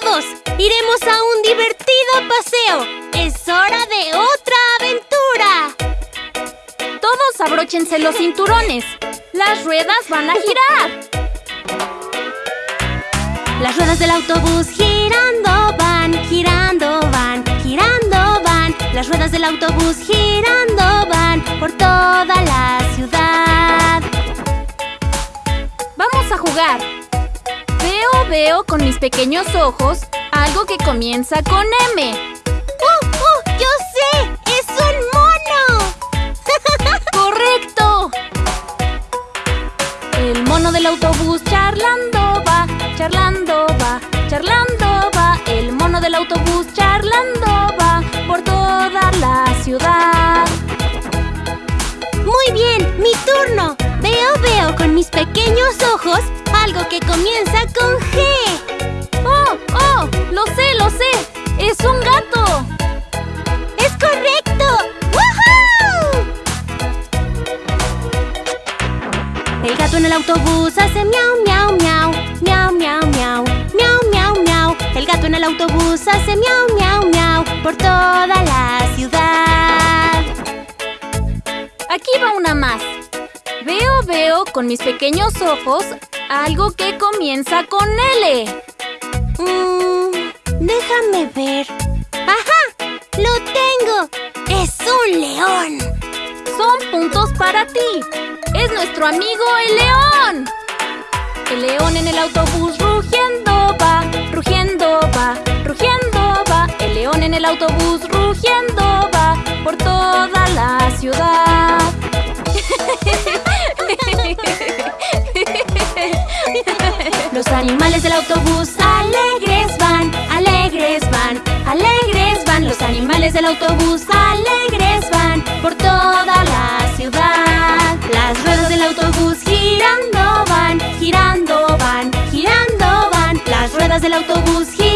todos! ¡Iremos a un divertido paseo! ¡Es hora de otra aventura! Todos abróchense los cinturones. Las ruedas van a girar. Las ruedas del autobús girando van, girando van, girando van. Las ruedas del autobús girando van por toda la ciudad. Vamos a jugar. Veo, veo con mis pequeños ojos algo que comienza con M. ¡Oh, oh! ¡Yo sé! ¡Es un mono! ¡Correcto! El mono del autobús charlando va, charlando va, charlando va. El mono del autobús charlando va por toda la ciudad. Muy bien, mi turno. Veo, veo con mis pequeños ojos algo que comienza con G. ¡Oh, oh! ¡Lo sé, lo sé! ¡Es un gato! ¡Es correcto! ¡Woohoo! El gato en el autobús hace miau, miau, miau. Miau, miau, miau. Miau, miau, miau. El gato en el autobús hace miau, miau, miau. Por toda la ciudad. Aquí va una más. Veo, veo con mis pequeños ojos algo que comienza con L. Mm, déjame ver. ¡Ajá! ¡Lo tengo! ¡Es un león! Son puntos para ti. Es nuestro amigo el león. El león en el autobús rugiendo va, rugiendo va, rugiendo va. El león en el autobús rugiendo va por toda la ciudad. Los animales del autobús alegres van, alegres van, alegres van. Los animales del autobús alegres van por toda la ciudad. Las ruedas del autobús girando van, girando van, girando van. Las ruedas del autobús girando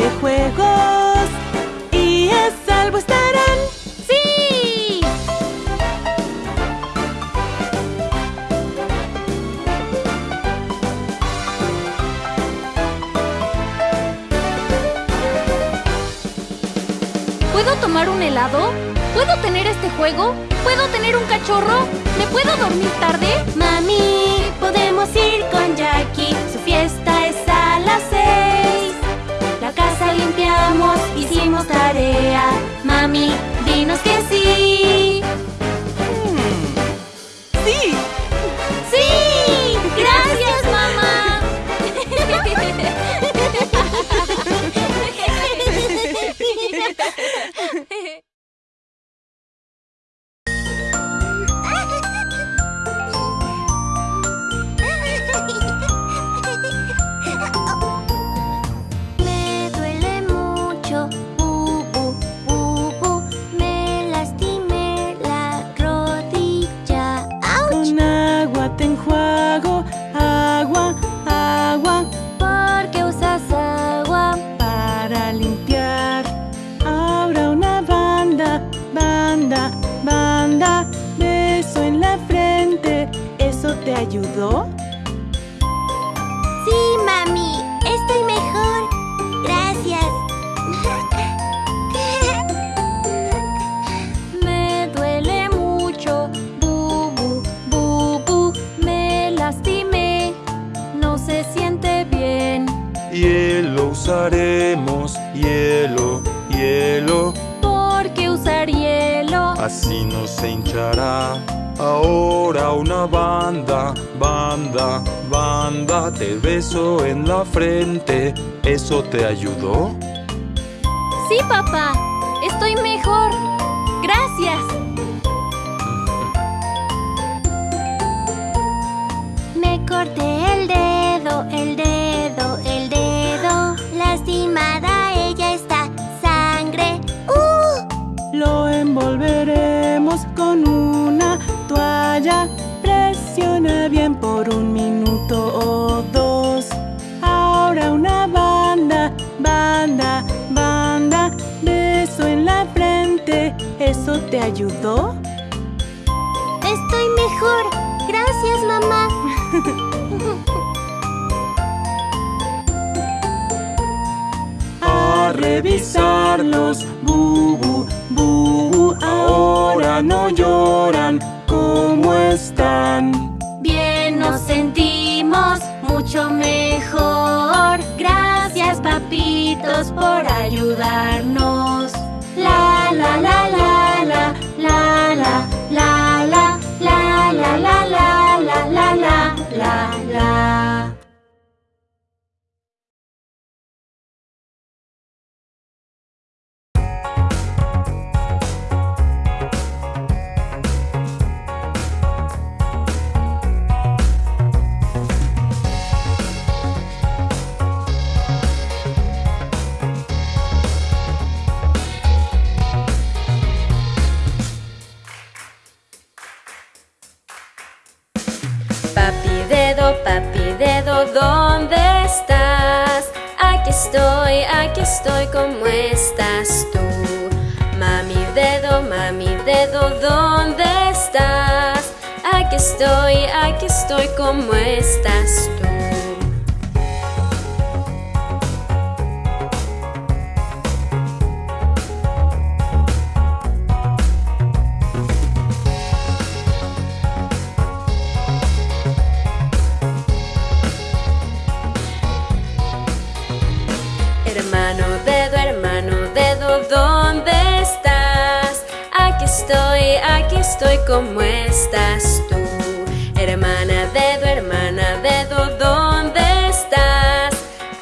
de juegos y a salvo estarán. ¡Sí! ¿Puedo tomar un helado? ¿Puedo tener este juego? ¿Puedo tener un cachorro? ¿Me puedo dormir tarde? Mami, podemos ir con Jackie. Su fiesta hicimos tarea. Mami, dinos que sí. frente. ¿Eso te ayudó? Sí, papá. Estoy mejor. Gracias. Me corté eso te ayudó? ¡Estoy mejor! ¡Gracias, mamá! A revisarlos, bubu, bubu, ahora no lloran, ¿cómo están? Bien nos sentimos, mucho mejor. Gracias, papitos, por ayudarnos. ¿dónde estás? Aquí estoy, aquí estoy, ¿cómo estás tú? ¿Cómo estás tú? Hermana dedo, hermana dedo, ¿dónde estás?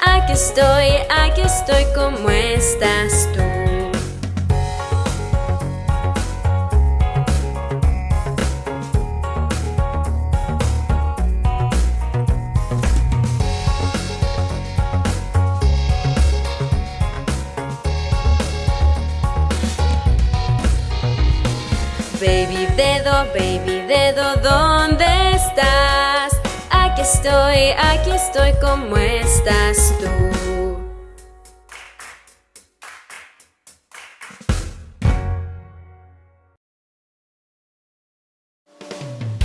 Aquí estoy, aquí estoy, ¿cómo estás tú? Estoy, aquí estoy, ¿cómo estás tú?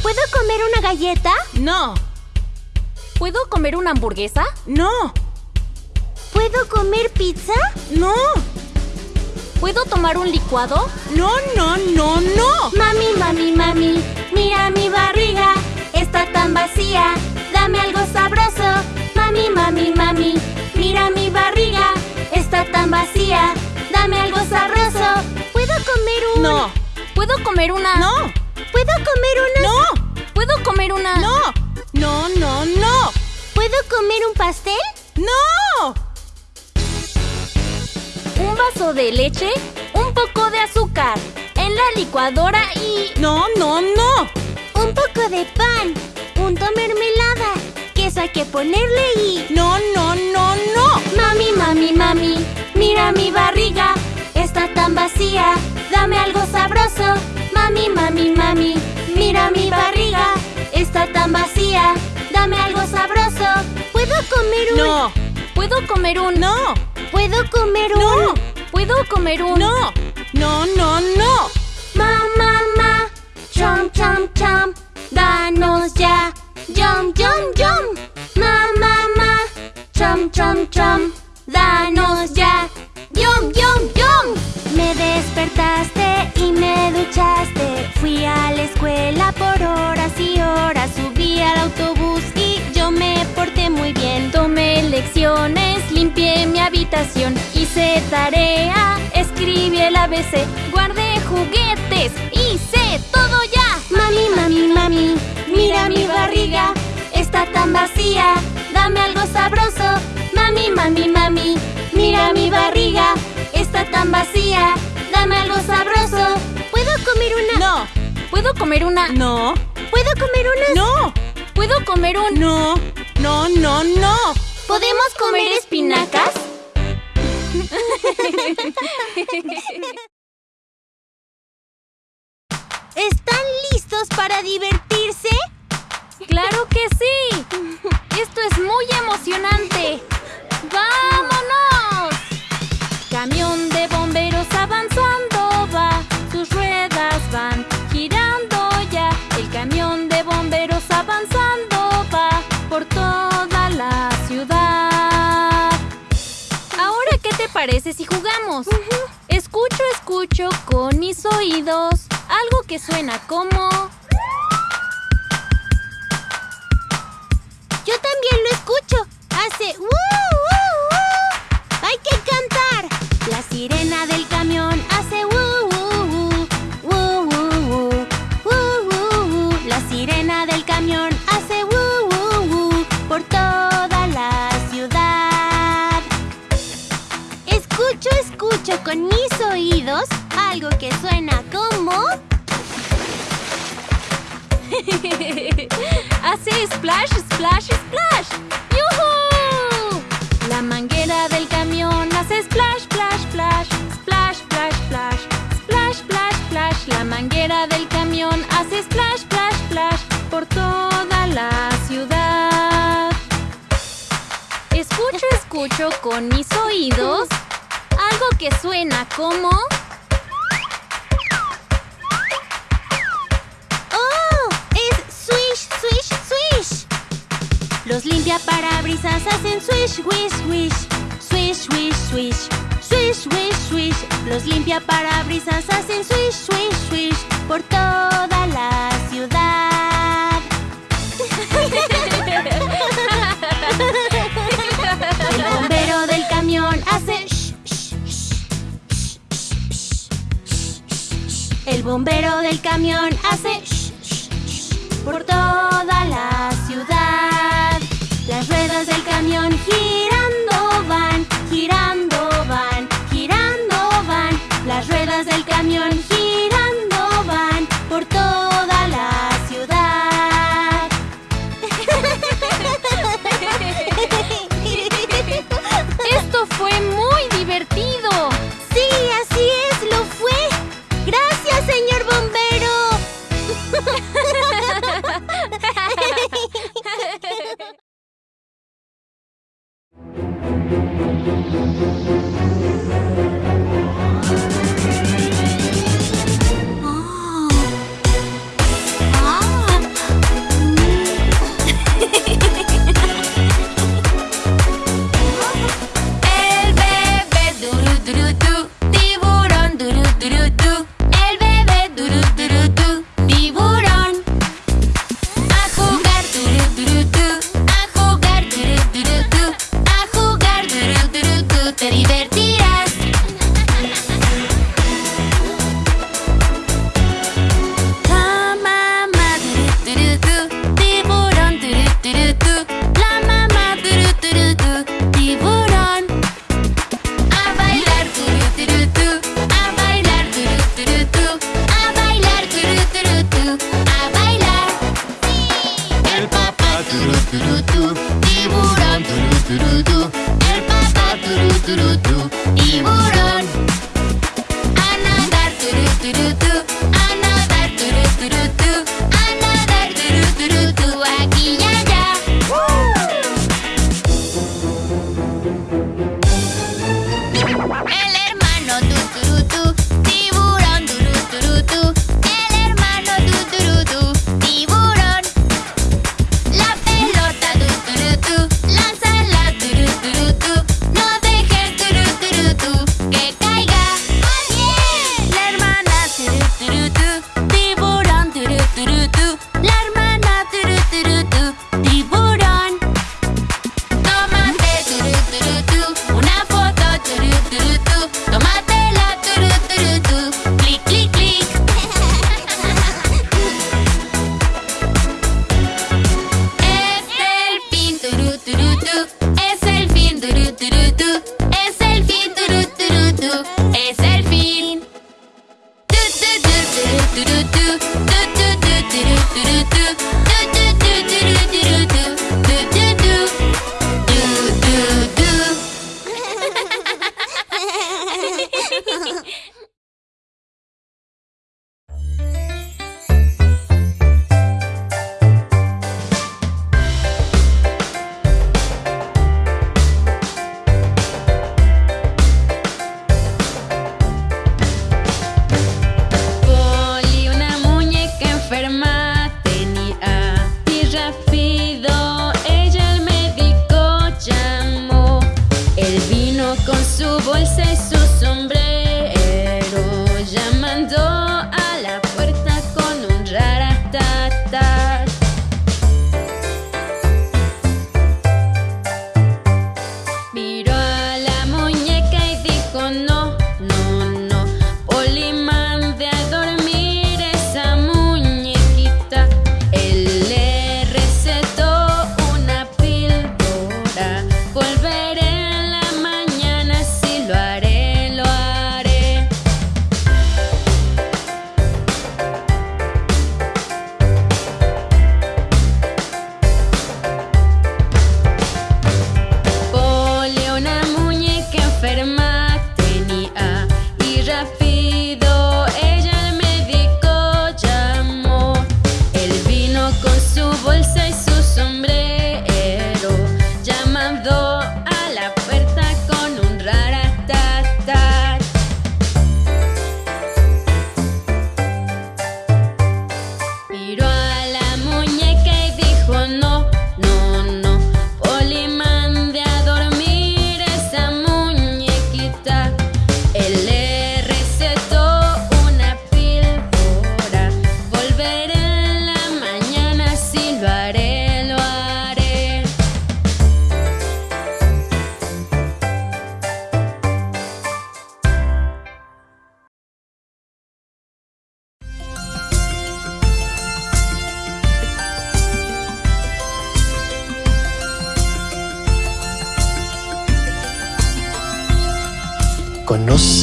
¿Puedo comer una galleta? No, ¿Puedo comer una hamburguesa? no, ¿Puedo comer pizza? no, ¿Puedo tomar un licuado? no, no, no, no. Mami, mami, mami, mira mi barriga, está tan vacía, dame algo sabroso. Mami, mami, mami, mira mi barriga, está tan vacía, dame algo sabroso. ¿Puedo comer un...? No, ¿Puedo comer una? no, ¿Puedo comer una...? no, ¿Puedo comer una? no, no, no, no, ¿Puedo comer un pastel? no. Un vaso de leche, un poco de azúcar, en la licuadora y... No, no, no. Ponerle y... No, no, no, no. Mami, mami, mami, mira mi barriga, está tan vacía, dame algo sabroso. Mami, mami, mami, mira mi barriga, está tan vacía, dame algo sabroso. ¿Puedo comer un...? No, ¿Puedo comer un... no, ¿Puedo comer un...? no, ¿Puedo comer un... no, no, no, no. Ma, ma, ma, chom, chom, chom, danos ya, yum, yum, yum. Chom, chom, danos ya, yum, yum, yum. Me despertaste y me duchaste, fui a la escuela por horas y horas, subí al autobús y yo me porté muy bien. Tomé lecciones, limpié mi habitación, hice tarea, escribí el ABC, guardé juguetes, hice todo ya. Mami, mami, mami, mira mi barriga, tan vacía, dame algo sabroso. Mami, mami, mami, mira mi barriga, está tan vacía, dame algo sabroso. ¿Puedo comer una? No, ¿Puedo comer una? no, ¿Puedo comer una? no, ¿Puedo comer un... no, no, no, no. ¿Podemos comer espinacas? ¿Están listos para divertirse? ¡Claro que sí! ¡Esto es muy emocionante! ¡Vámonos! Camión de bomberos avanzando va, sus ruedas van girando ya. El camión de bomberos avanzando va por toda la ciudad. Ahora, ¿qué te parece si jugamos? Escucho, escucho con mis oídos algo que suena como... también lo escucho. Hace ¡uh, uh, uh! Hay que cantar. La sirena del camión hace ¡uh, uh, uh! ¡Uh, uh, uh! ¡Uh, uh, uh! La sirena del camión hace ¡uh, uh, uh! por toda la ciudad. Escucho, escucho con mis oídos algo que suena como... Hace splash, splash, splash. Con mis oídos algo que suena como... ¡Oh! Es swish, swish, swish. Los limpiaparabrisas hacen swish, wish, wish. Swish, wish, swish. Swish, wish, swish. Los limpiaparabrisas hacen swish, swish, swish. Por toda la ciudad. El bombero del camión hace shh, shh, shh, por toda la ciudad. Las ruedas del camión girando van, girando.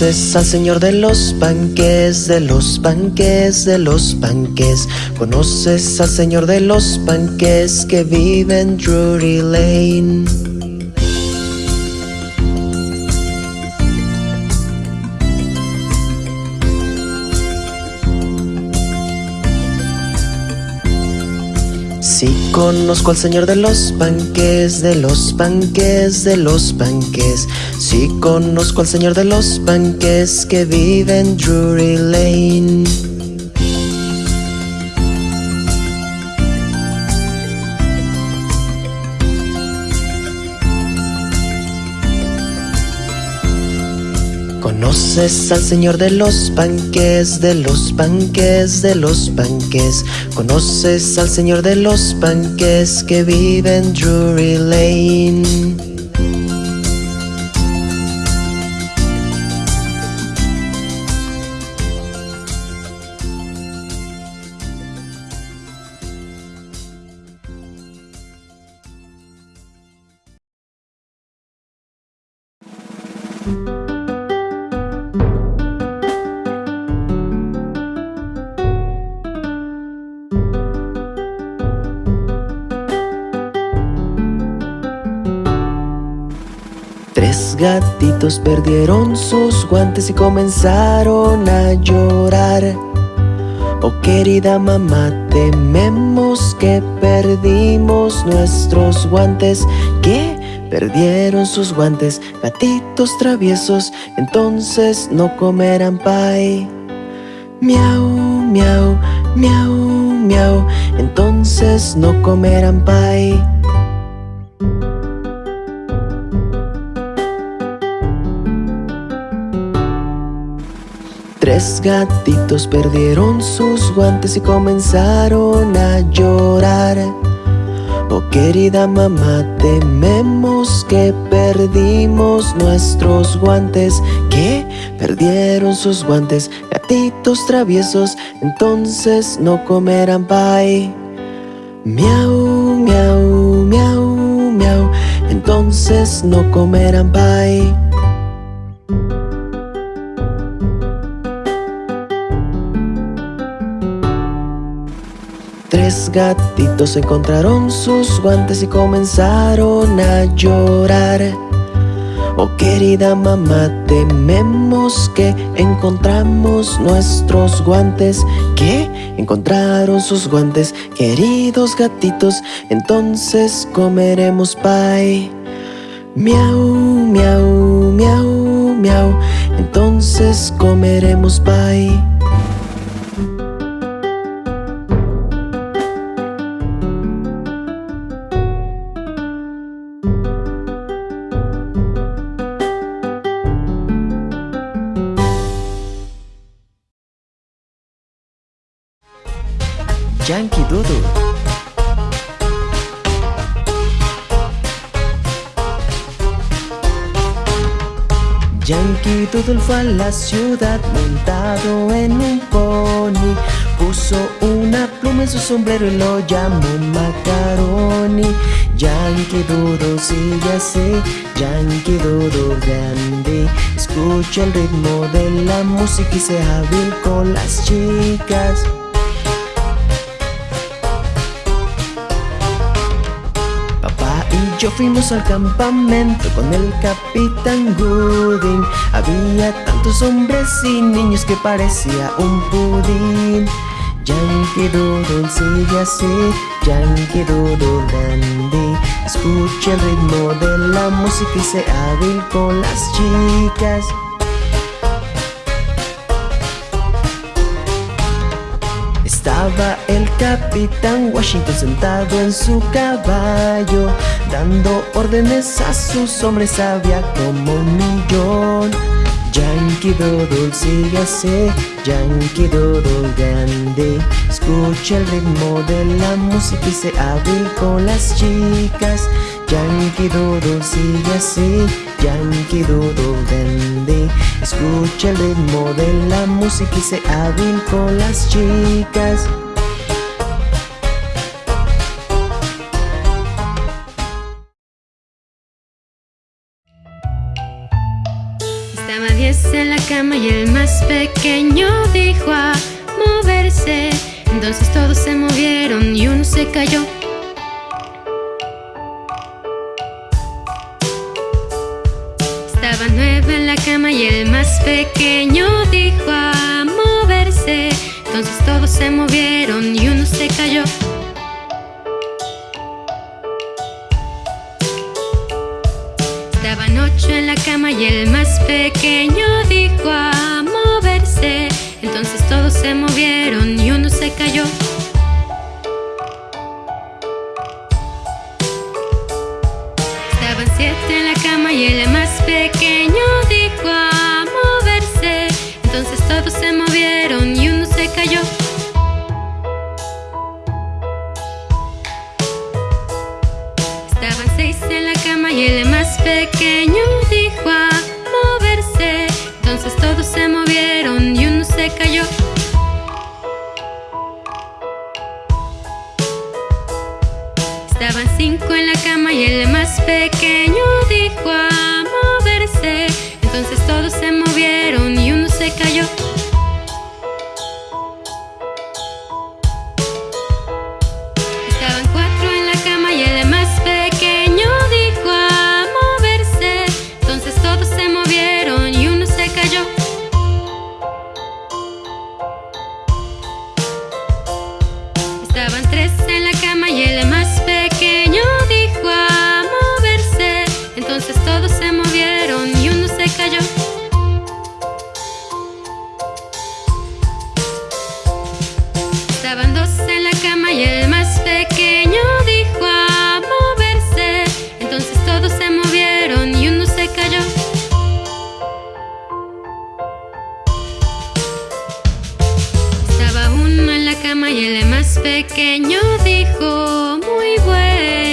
Conoces al señor de los panques, de los panques, de los panques. Conoces al señor de los panques que vive en Drury Lane. Conozco al señor de los panques, de los panques, de los panques. Sí conozco al señor de los panques que vive en Drury Lane. Conoces al señor de los panques, de los panques, de los panques. Conoces al señor de los panques que vive en Drury Lane. Gatitos perdieron sus guantes y comenzaron a llorar. Oh querida mamá, tememos que perdimos nuestros guantes. ¿Qué? Perdieron sus guantes, gatitos traviesos, entonces no comerán pie. Miau, miau, miau, miau, entonces no comerán pie. Tres gatitos perdieron sus guantes y comenzaron a llorar. Oh querida mamá, tememos que perdimos nuestros guantes. ¿Qué? Perdieron sus guantes, gatitos traviesos, entonces no comerán pie. Miau, miau, miau, miau, entonces no comerán pie. Gatitos encontraron sus guantes y comenzaron a llorar. Oh querida mamá, tememos que encontramos nuestros guantes. ¿Qué? Encontraron sus guantes, queridos gatitos, entonces comeremos pie. Miau, miau, miau, miau, entonces comeremos pie. Yankee Doodle. Yankee Doodle fue a la ciudad montado en un pony. Puso una pluma en su sombrero y lo llamó Macaroni. Yankee Doodle sigue así, Yankee Doodle grande. Escucha el ritmo de la música y sea hábil con las chicas yo fuimos al campamento con el capitán Gooding. Había tantos hombres y niños que parecía un pudín. Yankee Doodle sigue así, Yankee Doodle dandy Escucha el ritmo de la música y sea hábil con las chicas. Estaba el capitán Washington sentado en su caballo Dando órdenes a sus hombres, había como un millón. Yankee Doodle sigue así, Yankee Doodle grande. Escucha el ritmo de la música y se hábil con las chicas. Yankee Doodle sigue así, Yankee Doodle grande. Escucha el ritmo de la música y se hábil con las chicas cama y el más pequeño dijo a moverse. Entonces todos se movieron y uno se cayó. Estaba nueve en la cama y el más pequeño dijo a moverse. Entonces todos se movieron y uno se cayó. la cama y el más pequeño dijo, muy bueno.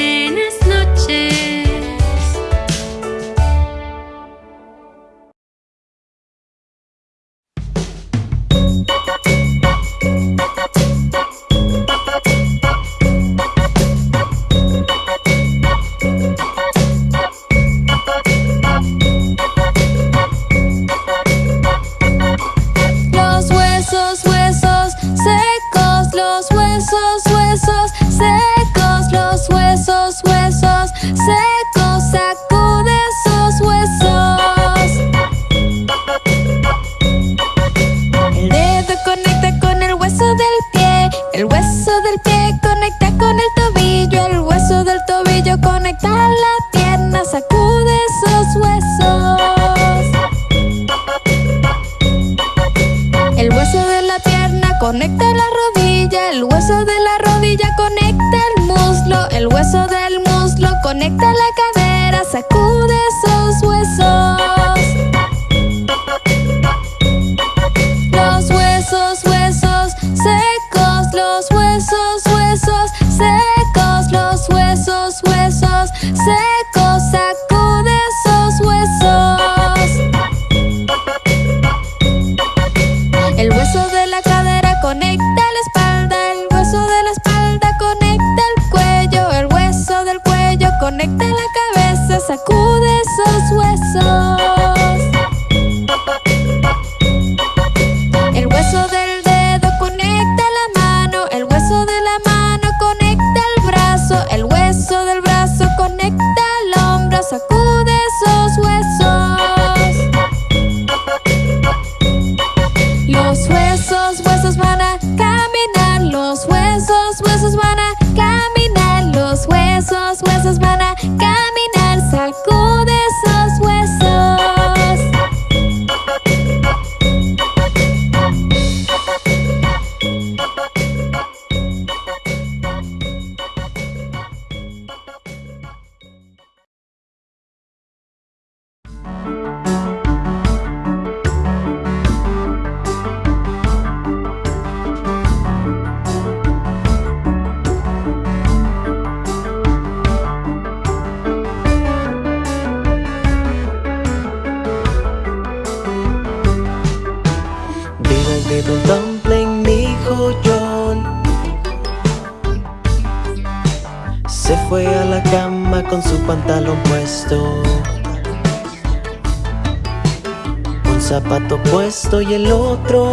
Otro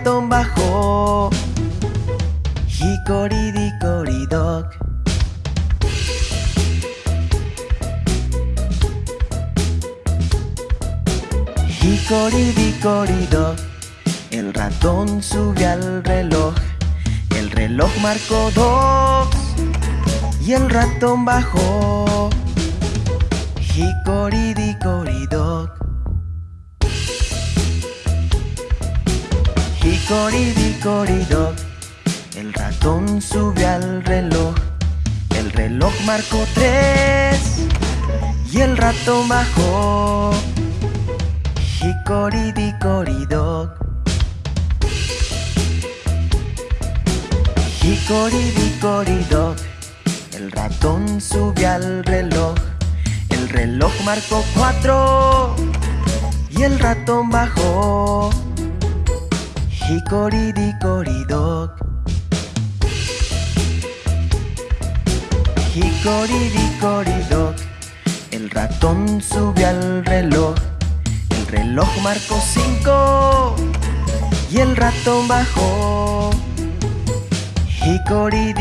ratón bajó Hickory-dickory-dock Hickory-dickory-dock El ratón sube al reloj. El reloj marcó dos. Y el ratón bajó. Cinco Y el ratón bajó. Hickory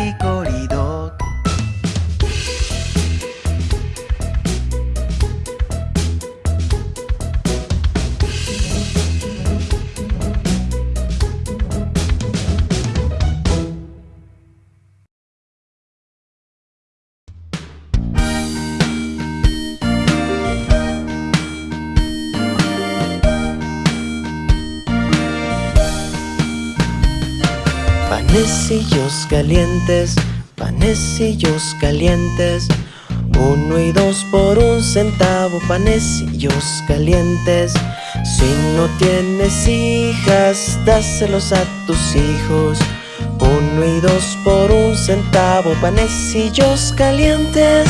Panecillos calientes, panecillos calientes. Uno y dos por un centavo, panecillos calientes. Si no tienes hijas, dáselos a tus hijos. Uno y dos por un centavo, panecillos calientes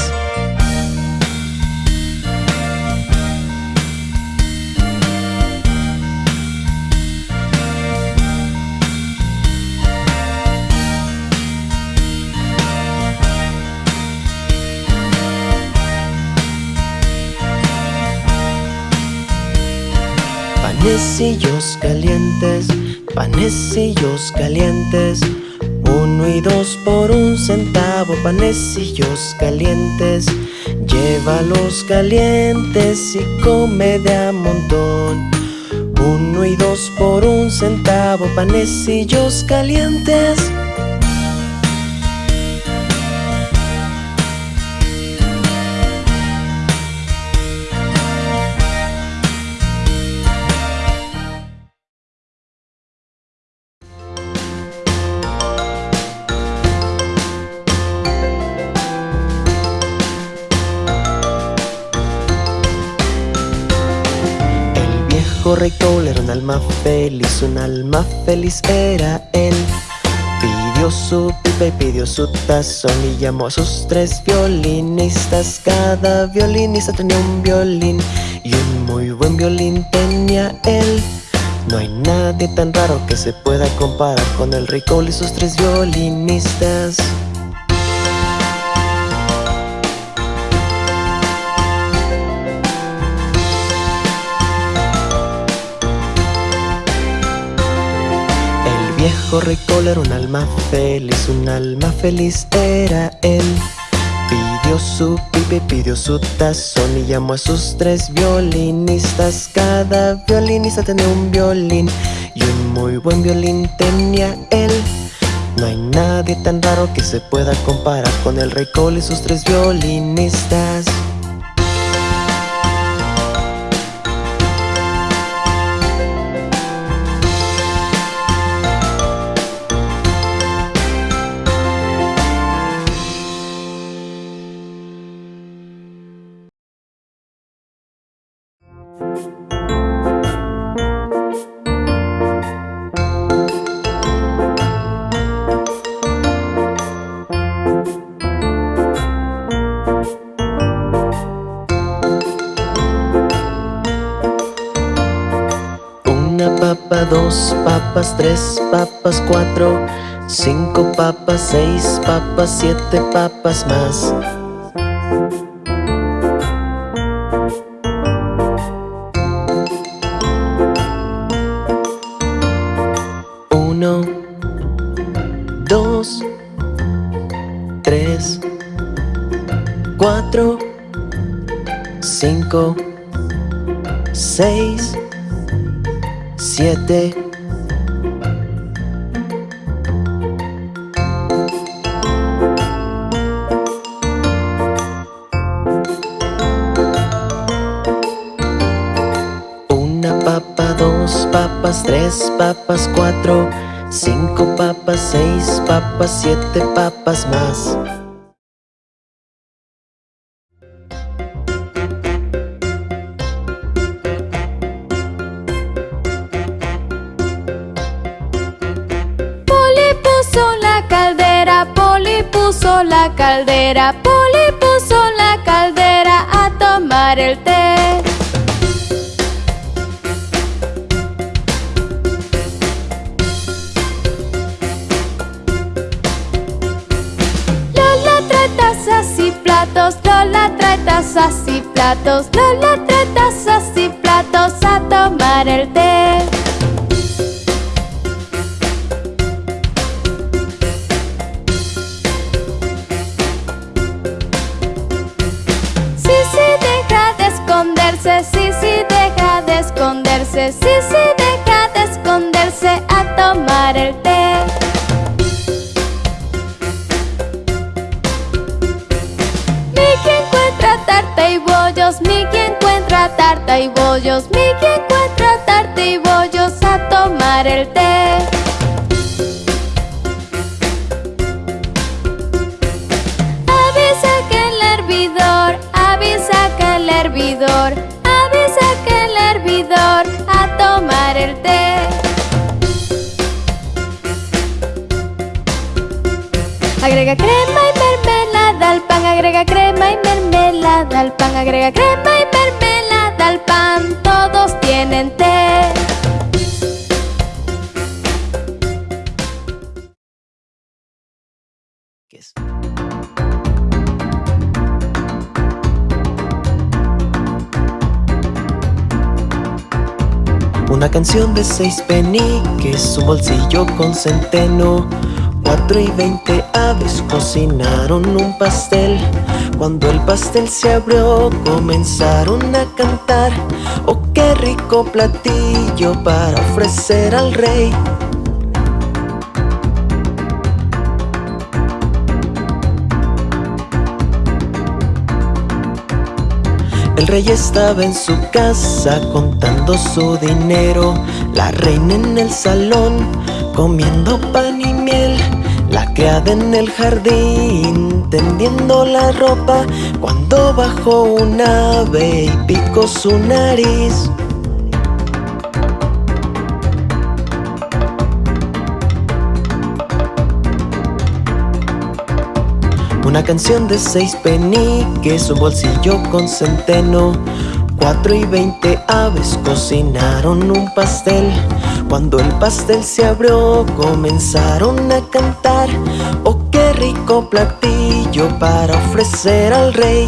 Panecillos calientes, panecillos calientes. Uno y dos por un centavo, panecillos calientes. Llévalos calientes y come de a montón. Uno y dos por un centavo, panecillos calientes correcto era un alma feliz, un alma feliz era él. Pidió su pipa y pidió su tazón y llamó a sus tres violinistas. Cada violinista tenía un violín y un muy buen violín tenía él. No hay nadie tan raro que se pueda comparar con el Rey Cole y sus tres violinistas. Viejo Rey Cole era un alma feliz, un alma feliz era él. Pidió su pipe, pidió su tazón y llamó a sus tres violinistas. Cada violinista tenía un violín y un muy buen violín tenía él. No hay nadie tan raro que se pueda comparar con el Rey Cole y sus tres violinistas. Tres papas, cuatro, cinco papas, seis papas, siete papas más. Uno, dos, tres, cuatro, cinco, seis, siete. Tres papas, cuatro, cinco papas, seis papas, siete papas más. Poli puso la caldera, Poli puso la caldera, Canción de seis peniques, un bolsillo con centeno. Cuatro y veinte aves cocinaron un pastel. Cuando el pastel se abrió, comenzaron a cantar. Oh, qué rico platillo para ofrecer al rey. El rey estaba en su casa contando su dinero, la reina en el salón comiendo pan y miel, la criada en el jardín tendiendo la ropa. Cuando bajó un ave y picó su nariz. Una canción de seis peniques, un bolsillo con centeno. Cuatro y veinte aves cocinaron un pastel. Cuando el pastel se abrió, comenzaron a cantar. Oh, qué rico platillo para ofrecer al rey.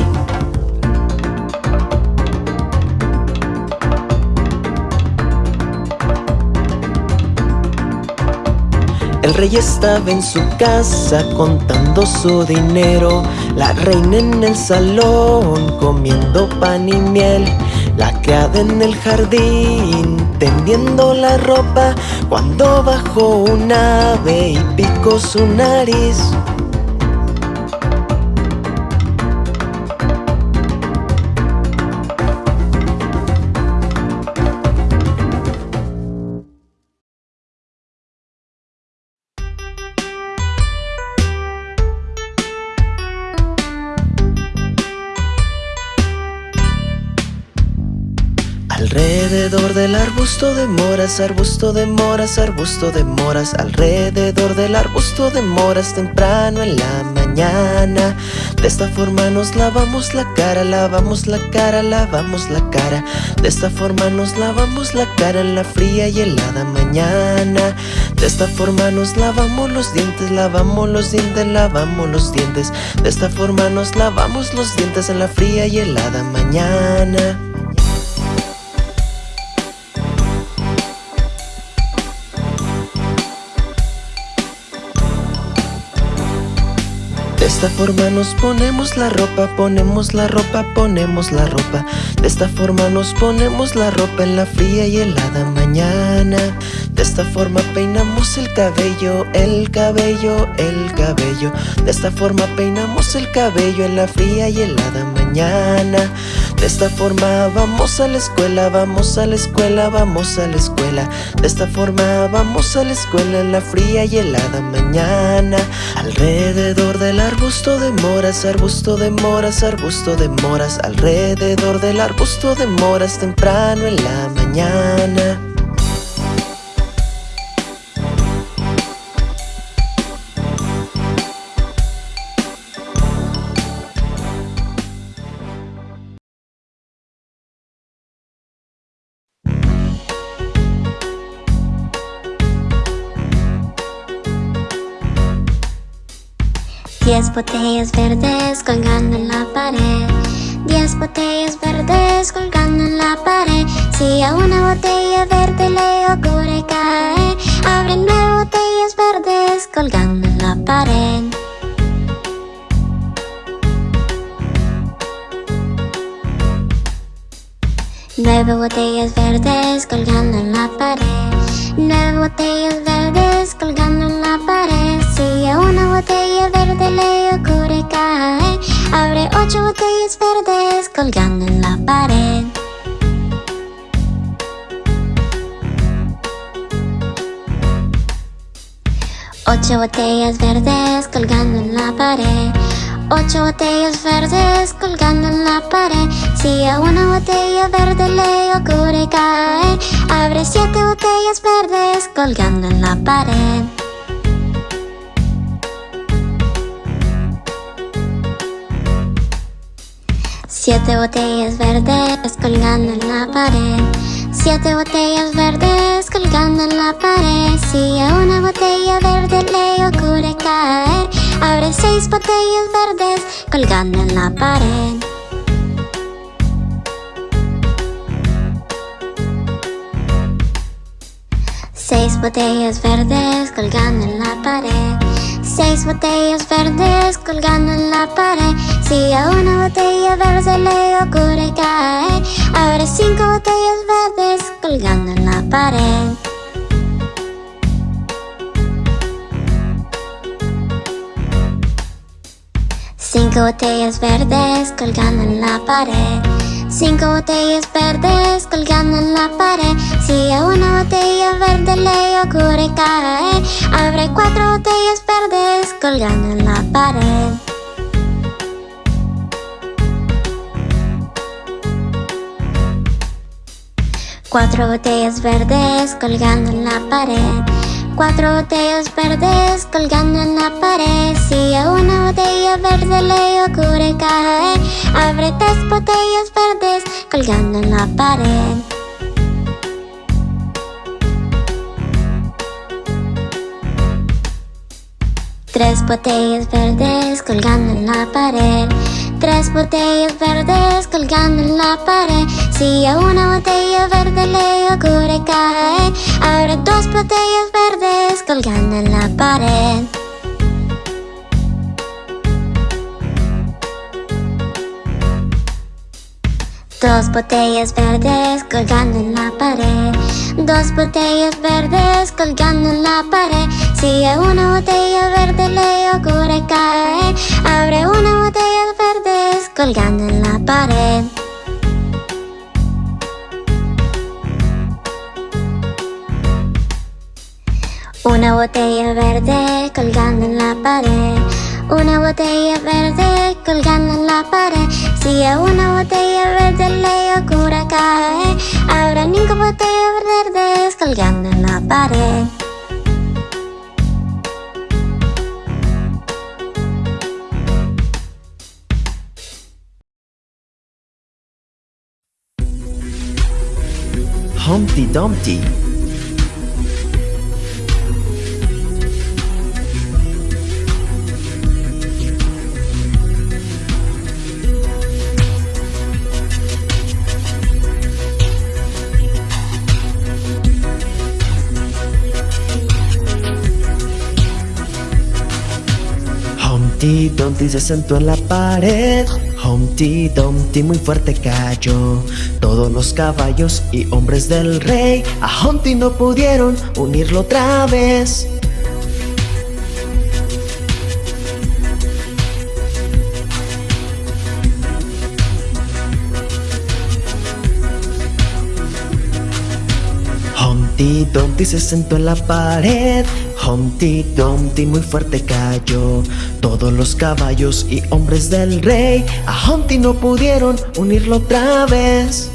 El rey estaba en su casa contando su dinero. La reina en el salón comiendo pan y miel. La criada en el jardín tendiendo la ropa. Cuando bajó un ave y picó su nariz arbusto de moras, arbusto de moras, arbusto de moras Alrededor del arbusto de moras temprano en la mañana. De esta forma nos lavamos la cara, lavamos la cara, lavamos la cara. De esta forma nos lavamos la cara en la fría y helada mañana. De esta forma nos lavamos los dientes, lavamos los dientes, lavamos los dientes. De esta forma nos lavamos los dientes en la fría y helada mañana esta forma nos ponemos la ropa, ponemos la ropa, ponemos la ropa. De esta forma nos ponemos la ropa en la fría y helada mañana. De esta forma peinamos el cabello, el cabello, el cabello. De esta forma peinamos el cabello en la fría y helada mañana De esta forma vamos a la escuela, vamos a la escuela, vamos a la escuela. De esta forma vamos a la escuela en la fría y helada mañana. Alrededor del arbusto de moras, arbusto de moras, arbusto de moras. Alrededor del arbusto de moras temprano en la mañana Diez botellas verdes colgando en la pared. Diez botellas verdes colgando en la pared. Si a una botella verde le ocurre caer Abre nueve botellas verdes colgando en la pared. Nueve botellas verdes colgando en la pared. Nueve botellas verdes colgando en la pared Una botella verde le ocurre caer Abre ocho botellas verdes colgando en la pared. Ocho botellas verdes colgando en la pared. Ocho botellas verdes colgando en la pared. Si a una botella verde le ocurre caer Abre siete botellas verdes colgando en la pared Siete botellas verdes colgando en la pared. Siete botellas verdes colgando en la pared. Si a una botella verde le ocurre caer Abre seis botellas verdes colgando en la pared. Seis botellas verdes colgando en la pared Seis botellas verdes colgando en la pared. Si a una botella verde le ocurre caer Abre cinco botellas verdes colgando en la pared. Cinco botellas verdes colgando en la pared. Cinco botellas verdes colgando en la pared. Si a una botella verde le ocurre caer Abre cuatro botellas verdes colgando en la pared. Cuatro botellas verdes colgando en la pared. Cuatro botellas verdes colgando en la pared. Si a una botella verde le ocurre caer Abre tres botellas verdes colgando en la pared Tres botellas verdes colgando en la pared. Tres botellas verdes colgando en la pared. Si a una botella verde le ocurre caer Abre dos botellas verdes colgando en la pared. Dos botellas verdes colgando en la pared. Dos botellas verdes colgando en la pared Si a una botella verde le ocurre caer Abre una botella verdes colgando en la pared. Una botella verde colgando en la pared. Una botella verde colgando en la pared. Si a una botella verde le ocurre caer Habrá cinco botellas verdes colgando en la pared Humpty Dumpty. Humpty Dumpty se sentó en la pared Humpty Dumpty muy fuerte cayó. Todos los caballos y hombres del rey A Humpty no pudieron unirlo otra vez. Humpty Dumpty se sentó en la pared Humpty Dumpty muy fuerte cayó. Todos los caballos y hombres del rey A Humpty no pudieron unirlo otra vez.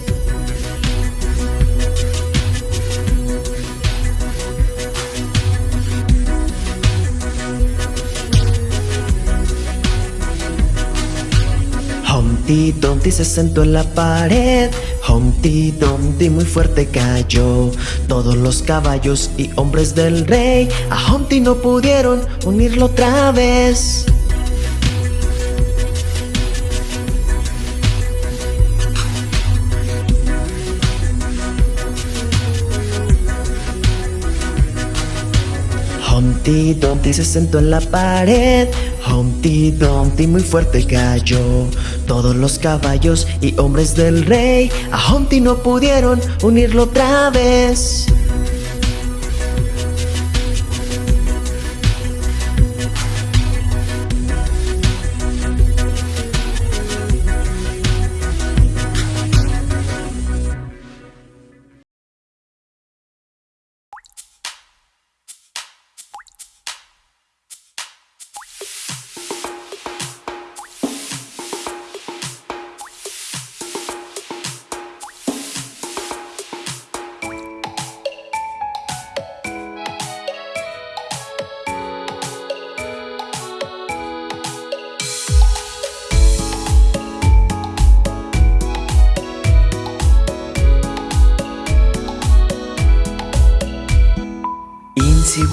Humpty Dumpty se sentó en la pared Humpty Dumpty muy fuerte cayó. Todos los caballos y hombres del rey A Humpty no pudieron unirlo otra vez. Humpty Dumpty se sentó en la pared. Humpty Dumpty muy fuerte cayó Todos los caballos y hombres del rey. A Humpty no pudieron unirlo otra vez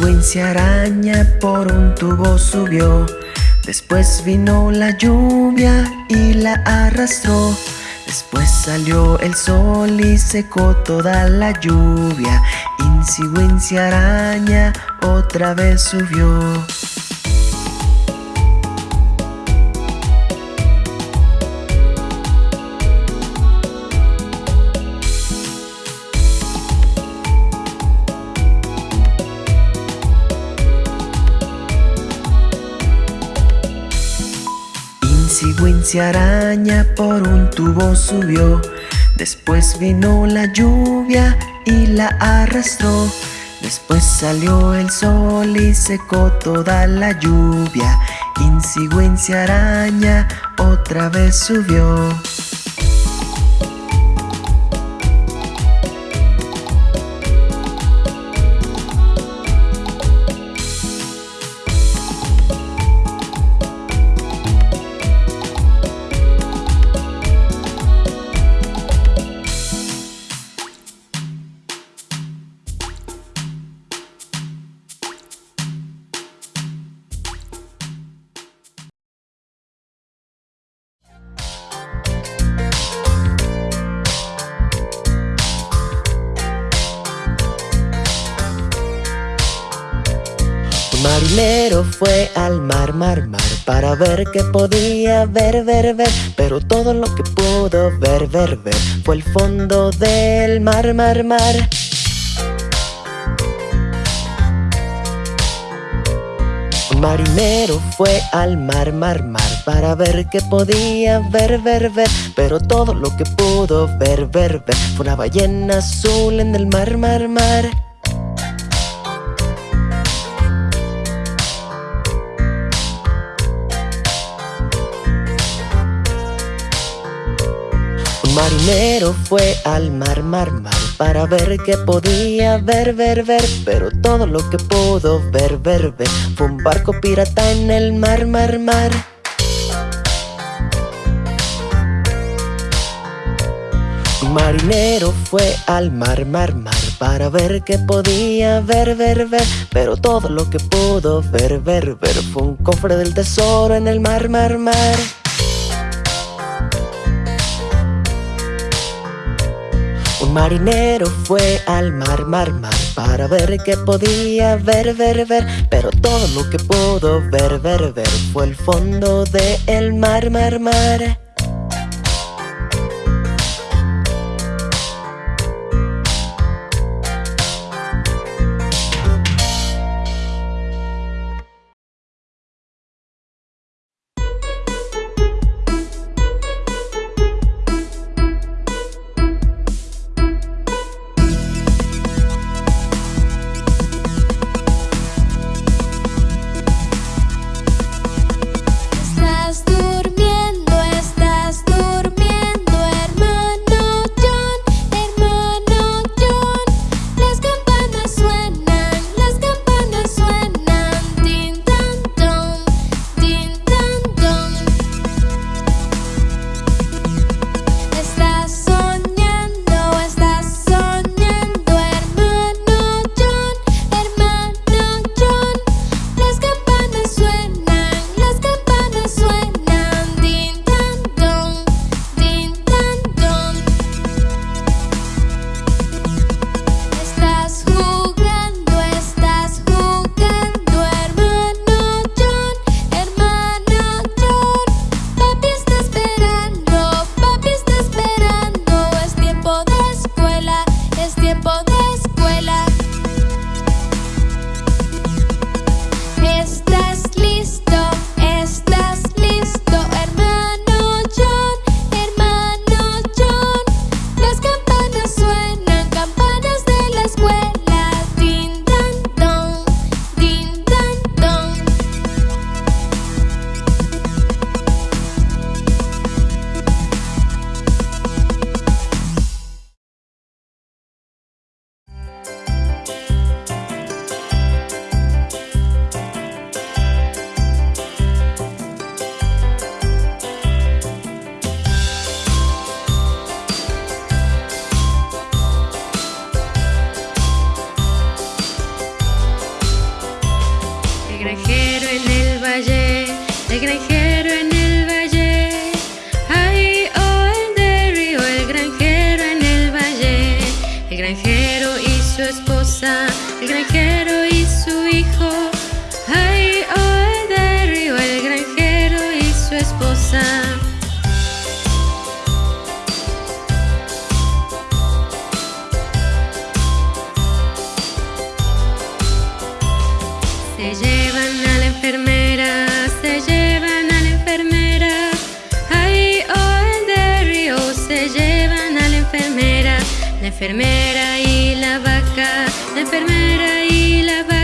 Wincy araña por un tubo subió. Después vino la lluvia y la arrastró. Después salió el sol y secó toda la lluvia. Wincy araña otra vez subió Araña por un tubo subió. Después vino la lluvia y la arrastró. Después salió el sol y secó toda la lluvia. Wincy araña otra vez subió ver qué podía ver, ver, ver Pero todo lo que pudo ver, ver, ver Fue el fondo del mar, mar, mar. Un marinero fue al mar, mar, mar Para ver qué podía ver, ver, ver Pero todo lo que pudo ver, ver, ver Fue una ballena azul en el mar, mar, mar marinero fue al mar, mar, mar Para ver qué podía ver, ver, ver Pero todo lo que pudo ver, ver, ver Fue un barco pirata en el mar, mar, mar. Marinero fue al mar, mar, mar Para ver qué podía ver, ver, ver Pero todo lo que pudo ver, ver, ver Fue un cofre del tesoro en el mar, mar, mar marinero fue al mar, mar, mar Para ver qué podía ver, ver, ver. Pero todo lo que pudo ver, ver, ver Fue el fondo del el mar, mar, mar Se llevan a la enfermera, se llevan a la enfermera. Ay, oh, el de río, se llevan a la enfermera. La enfermera y la vaca, la enfermera y la vaca.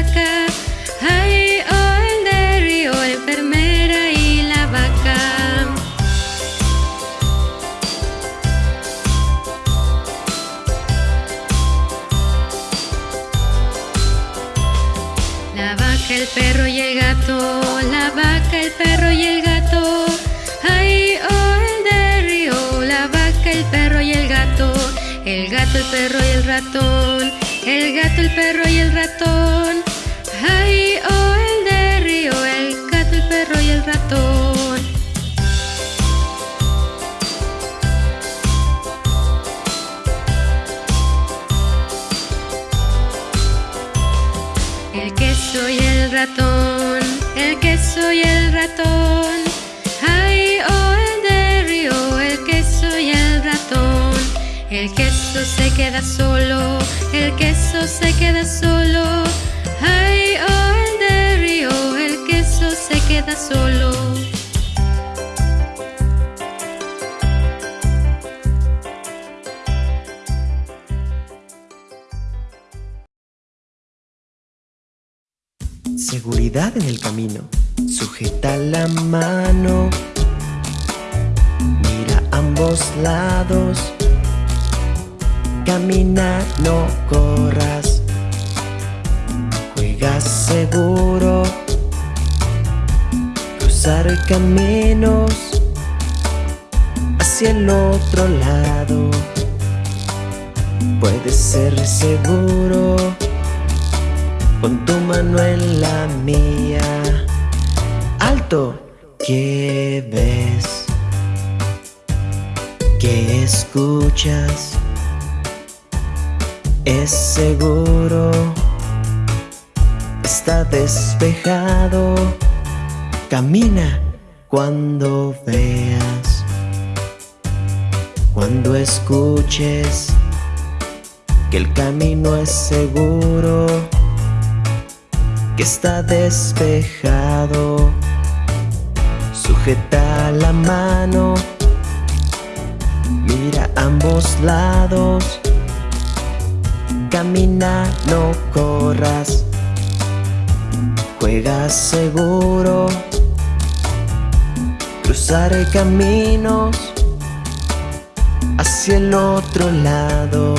el perro y el ratón, el gato, el perro y el ratón. Ay, oh, el de río, el gato, el perro y el ratón. El queso y el ratón, el queso y el ratón. Queso se queda solo, el queso se queda solo. Ay, oh, el de río, el queso se queda solo. Seguridad en el camino. Sujeta la mano. Mira ambos lados. Camina, no corras. Juega seguro. Cruzar caminos hacia el otro lado. Puede ser seguro con tu mano en la mía. Alto, ¿qué ves? ¿Qué escuchas? Es seguro, está despejado. Camina cuando veas, cuando escuches que el camino es seguro que está despejado. Sujeta la mano, mira ambos lados. Camina, no corras. Juega seguro. Cruzar caminos hacia el otro lado.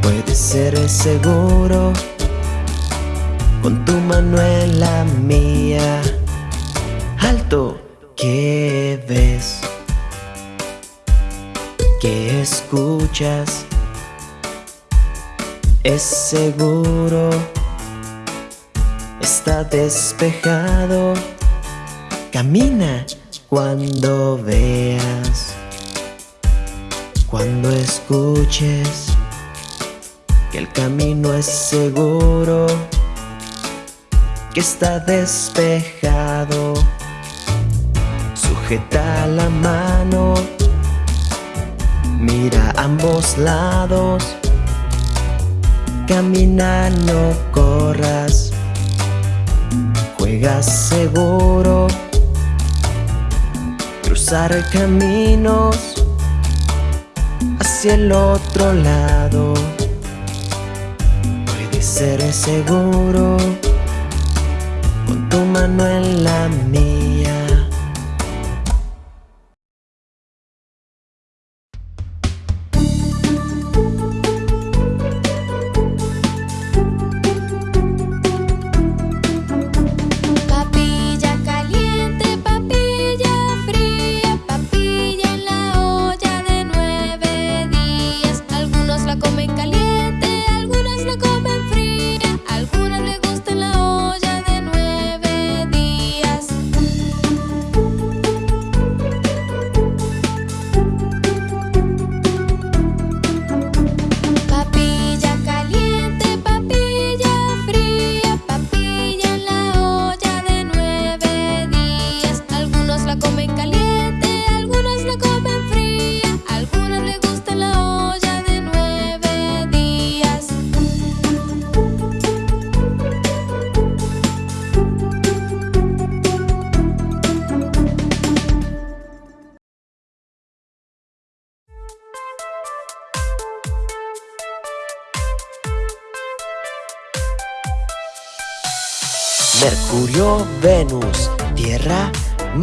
Puede ser seguro con tu mano en la mía. Alto, ¿qué ves? ¿Qué escuchas? Es seguro, está despejado. Camina cuando veas, cuando escuches que el camino es seguro que está despejado. Sujeta la mano, mira ambos lados. Camina, no corras. Juega seguro. Cruzar caminos hacia el otro lado. Puede ser seguro con tu mano en la mía.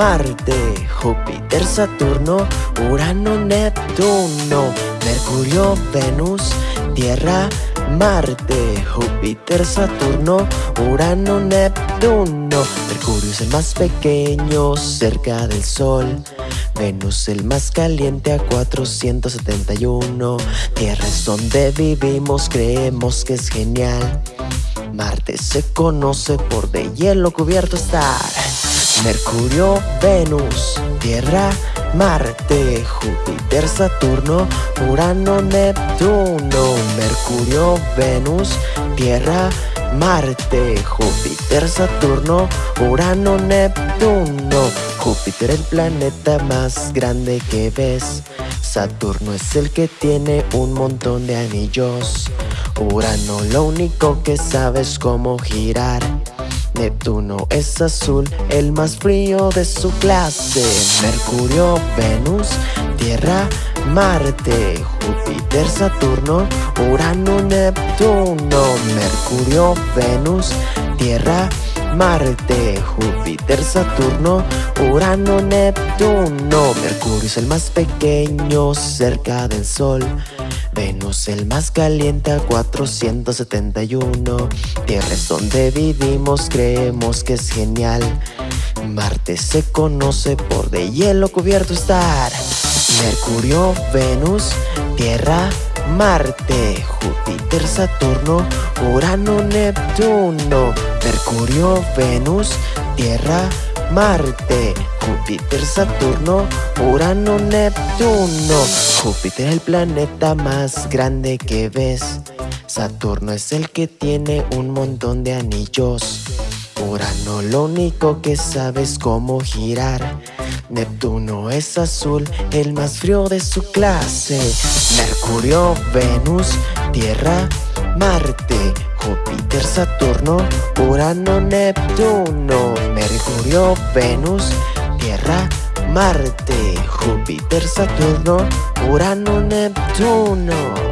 Marte, Júpiter, Saturno, Urano, Neptuno. Mercurio, Venus, Tierra, Marte, Júpiter, Saturno, Urano, Neptuno. Mercurio es el más pequeño cerca del Sol. Venus el más caliente a 471. Tierra es donde vivimos, creemos que es genial. Marte se conoce por de hielo cubierto estar. Mercurio, Venus, Tierra, Marte, Júpiter, Saturno, Urano, Neptuno. Mercurio, Venus, Tierra, Marte, Júpiter, Saturno, Urano, Neptuno. Júpiter el planeta más grande que ves. Saturno es el que tiene un montón de anillos. Urano lo único que sabe es cómo girar. Neptuno es azul, el más frío de su clase. Mercurio, Venus, Tierra, Marte, Júpiter, Saturno, Urano, Neptuno, Mercurio, Venus, Tierra, Marte, Júpiter, Saturno, Urano, Neptuno. Mercurio es el más pequeño cerca del Sol. Venus el más caliente a 471 Tierra es donde vivimos, creemos que es genial. Marte se conoce por de hielo cubierto estar. Mercurio, Venus, Tierra, Marte. Júpiter, Saturno, Urano, Neptuno. Mercurio, Venus, Tierra, Marte, Júpiter, Saturno, Urano, Neptuno. Júpiter es el planeta más grande que ves. Saturno es el que tiene un montón de anillos. Urano lo único que sabe es cómo girar. Neptuno es azul, el más frío de su clase. Mercurio, Venus, Tierra, Marte, Júpiter, Saturno, Urano, Neptuno, Mercurio, Venus, Marte, Júpiter, Saturno, Urano, Neptuno.